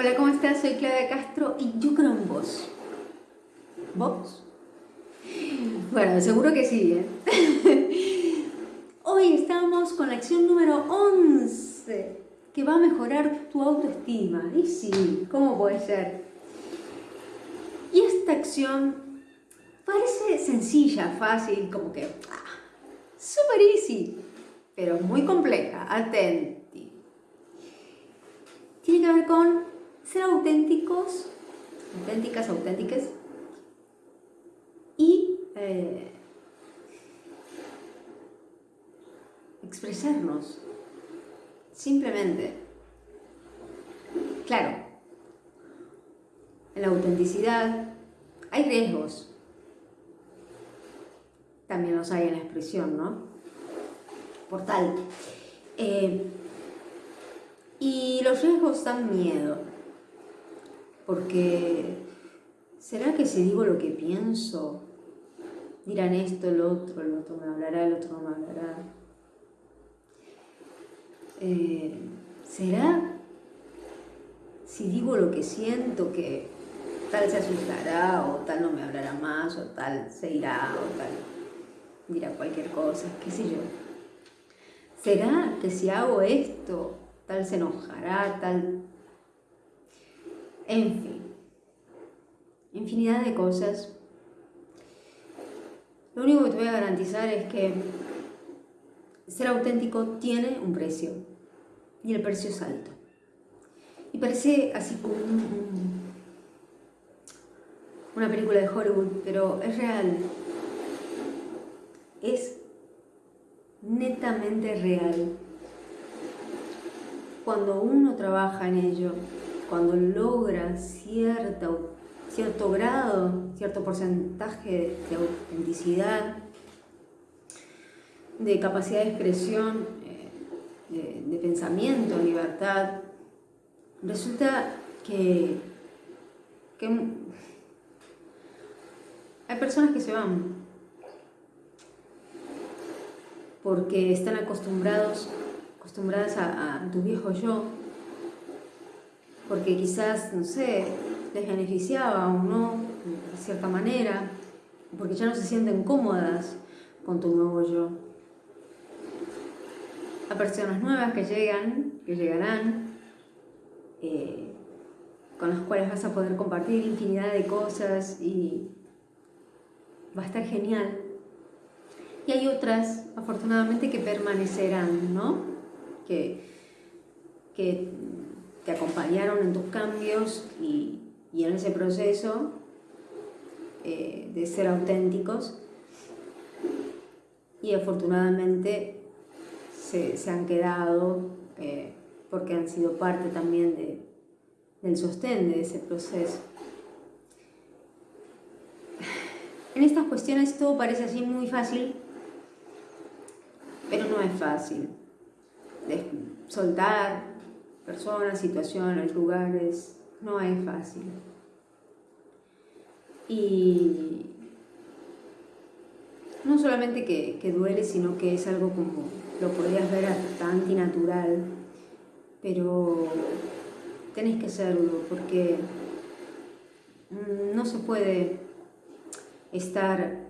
Hola, ¿cómo estás? Soy Claudia Castro y yo creo en vos. ¿Vos? Bueno, seguro que sí, ¿eh? Hoy estamos con la acción número 11, que va a mejorar tu autoestima. Y sí, ¿cómo puede ser? Y esta acción parece sencilla, fácil, como que... Ah, super easy, pero muy compleja. Atenti. Tiene que ver con ser auténticos, auténticas, auténticas, y eh, expresarnos, simplemente. Claro, en la autenticidad hay riesgos, también los hay en la expresión, ¿no? Por tal. Eh, y los riesgos dan miedo porque ¿será que si digo lo que pienso, dirán esto, el otro, el otro me hablará, el otro no me hablará? Eh, ¿Será si digo lo que siento que tal se asustará o tal no me hablará más o tal se irá o tal dirá cualquier cosa, qué sé yo? ¿Será que si hago esto tal se enojará, tal en fin, infinidad de cosas. Lo único que te voy a garantizar es que ser auténtico tiene un precio y el precio es alto. Y parece así como una película de Hollywood, pero es real. Es netamente real. Cuando uno trabaja en ello, cuando logra cierto grado, cierto porcentaje de autenticidad, de capacidad de expresión, eh, de, pensamiento, libertad, resulta que, que hay personas que se van porque están acostumbrados, acostumbradas a tu viejo yo, porque quizás, no sé, les beneficiaba o no, de cierta manera, porque ya no se sienten cómodas con tu nuevo yo. A personas nuevas que llegan, que llegarán, eh, con las cuales vas a poder compartir infinidad de cosas y va a estar genial. Y hay otras, afortunadamente, que permanecerán, ¿no? Que, que te acompañaron en tus cambios y, en ese proceso eh, de ser auténticos y afortunadamente se, han quedado eh, porque han sido parte también de, del sostén de ese proceso. En estas cuestiones todo parece así muy fácil, pero no es fácil. Soltar, personas, situaciones, lugares, no es fácil. Y no solamente que, duele, sino que es algo como, lo podrías ver hasta antinatural, pero tenés que hacerlo porque no se puede estar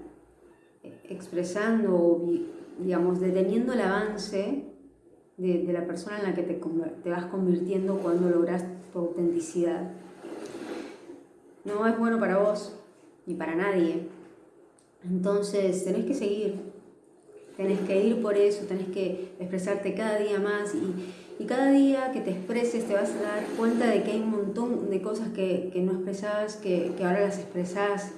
expresando o, digamos, deteniendo el avance de, la persona en la que te, vas convirtiendo cuando logras tu autenticidad. No es bueno para vos, ni para nadie. Entonces tenés que seguir, tenés que ir por eso, tenés que expresarte cada día más y, y cada día que te expreses te vas a dar cuenta de que hay un montón de cosas que, que no expresabas, que, que ahora las expresás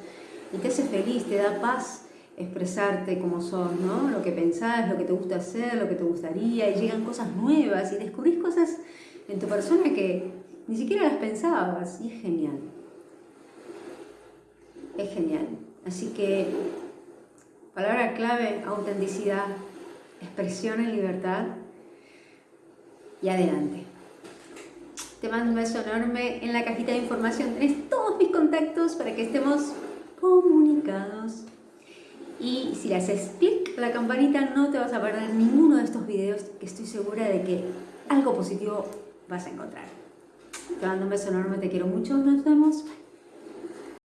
y te hace feliz, te da paz expresarte como sos, ¿no? Lo que pensás, lo que te gusta hacer, lo que te gustaría, y llegan cosas nuevas y descubrís cosas en tu persona que ni siquiera las pensabas, y es genial. Es genial. Así que, palabra clave, autenticidad, expresión en libertad y adelante. Te mando un beso enorme. En la cajita de información tenés todos mis contactos para que estemos comunicados. Y si le haces clic a la campanita no te vas a perder ninguno de estos videos que estoy segura de que algo positivo vas a encontrar. Te mando un beso enorme, te quiero mucho. Nos vemos.